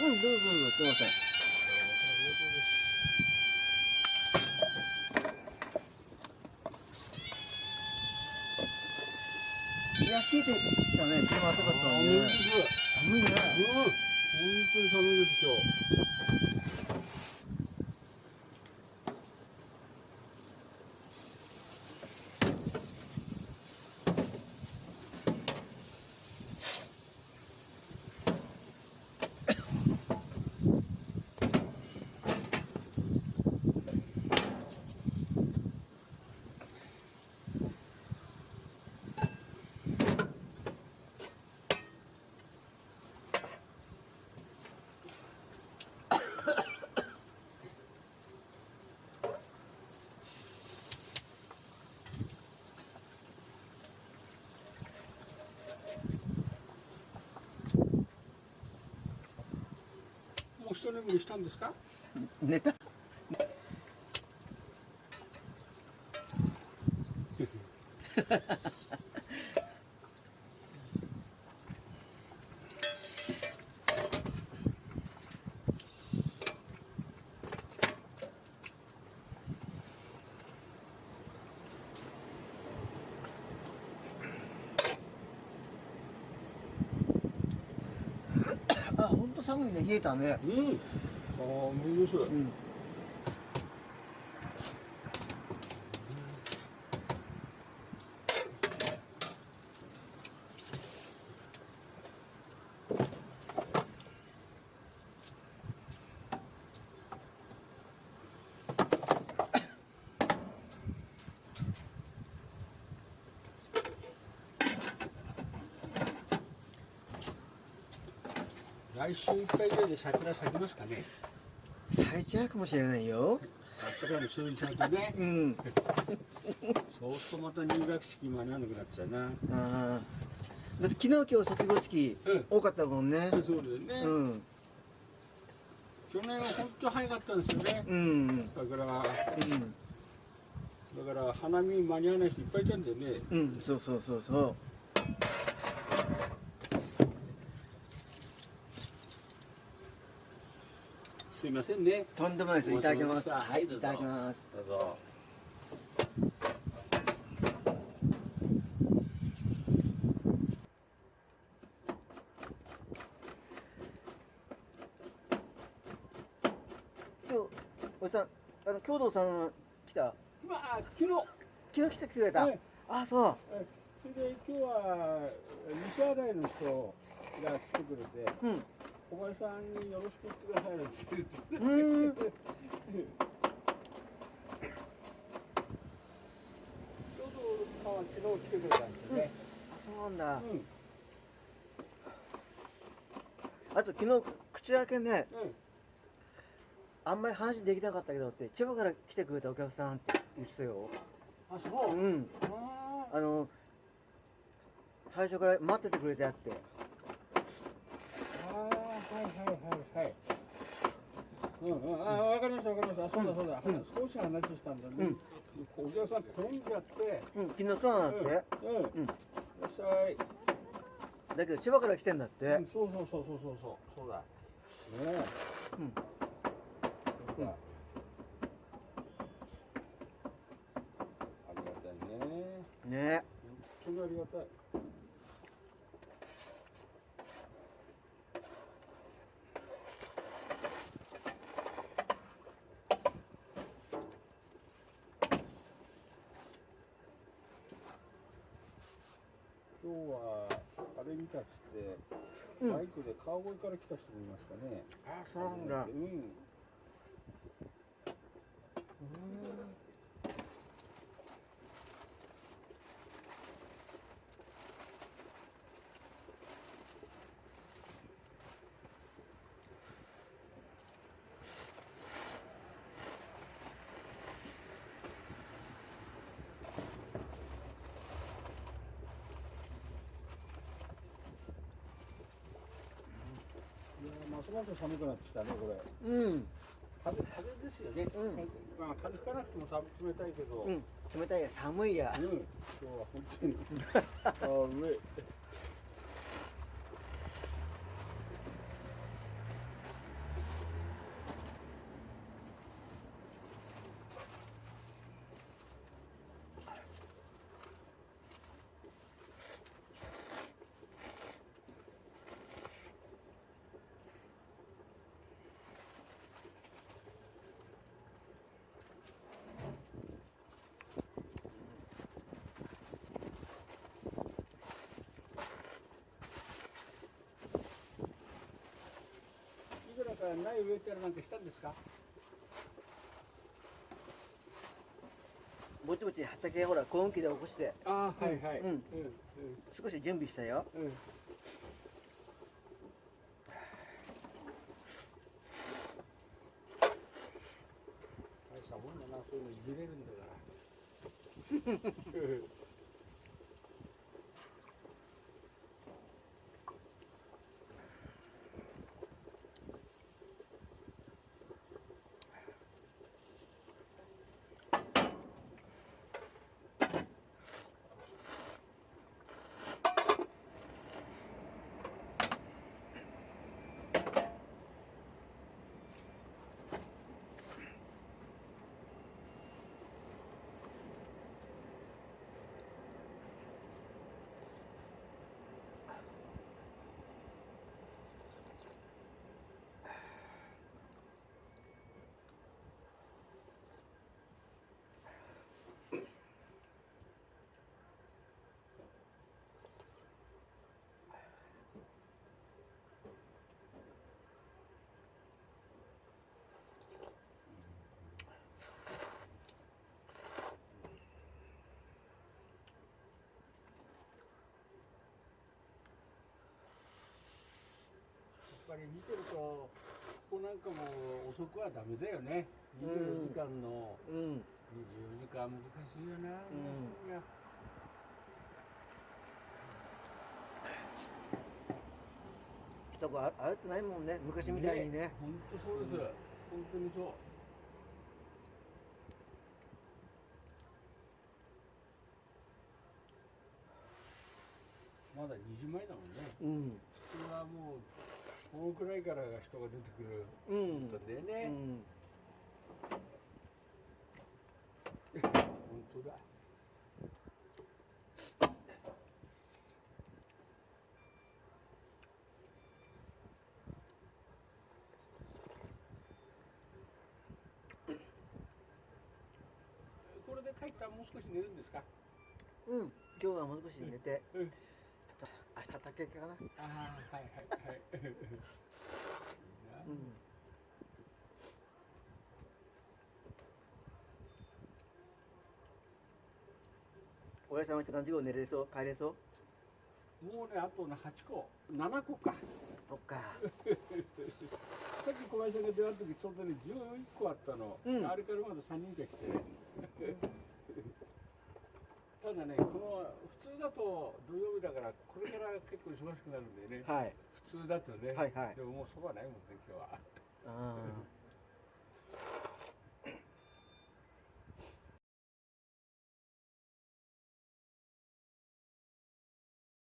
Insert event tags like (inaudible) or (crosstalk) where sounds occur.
うんどうぞどうぞすいません。いや冷えてきたね手も暖かかったのにね。寒いね。うん、本当に寒いです今日。う一眠りしたんですか？寝たあ本当寒いね冷えたねうん。寒いです。うん来週いっぱいぐらいで桜咲きますかね。咲いちゃうかもしれないよあったかいの数日咲いてね。うん (laughs) そうするとまた入学式間に合わなくなっちゃうな。ああだって昨日今日卒業式うん。多かったもんねそうですね。うん去年は本当早かったんですよね。うんだからだうんから花見間に合わない人いっぱいいたんだよね。うんそうそうそうそうすいませんね。とんでもないです。いただきます。はいいただきます。どうぞ。今日おじさんあの京道さん来た？まあ昨日。昨日来てくれた、はい。あそう。えそれで今日は西新井の人が来てくれて。うん小林さんによろしく言ってくださいなんて言ってちょうどさんは昨日来てくれたんですよね。あそうなんだ、うん。うん。あと昨日口開けねあんまり話できなかったけどって千葉から来てくれたお客さんって言ってたよあ、そうう。んああの最初から待っててくれてあってあー、はいはいはいはい。うん。うん、あー、わかりましたわかりました。そうだそうだ。うん少し話したんだね。お客さん。転ん。じゃって。うん。昨日そうなん。って、うん。うん。うん。らっしゃい。だけど千葉から来てん。だって、うん、そうそうそうそうそうそうそうだ。ねえ。うん。そうだ。ありがたいね。ね本当にありがたい。今日はたっつって、うんバイクで川越から来た人もいましたね。あそうなんだうん。いやーますます寒くなってきたねこれ。うん風風ですよね。うんまあ風吹かなくても寒冷たいけど。うん冷たいや寒いやうん、今日は本当に (laughs) 寒い。苗植えたりなんかしたんですか？ぼちぼち畑ほら耕運機で起こして。ああはいはい。うん。うん。少し準備したよ。うんうん。大したもんだなそういうのいじれるんだから (laughs) ぱり見てるとここなんかも遅くはダメだよね。24時間の。うん。24時間難しいよな、うんいや人があ歩ってないもんね。昔みたいにね。本当そうです、うん。本当にそう。まだ2時前だもんね。うん。普通はもうこのくらいからが人が出てくるうん。んだようね、ん。本当だ。これで帰ったらもう少し寝るんですか？うん。今日はもう少し寝て。うん。あと明日畑かな？ああはいはいはい。いいなうん親さんは何時頃寝れそう？帰れそう？もうねあとね8個。7個か。そっか。(laughs) さっき小林さんが出会った時ちょうどね11個あったの、うん。あれからまだ3人が来てねただね。この普通だと土曜日だからこれから結構忙しくなるんでね。はい。普通だとね、はいはい。でももうそばないもんね今日は。ああ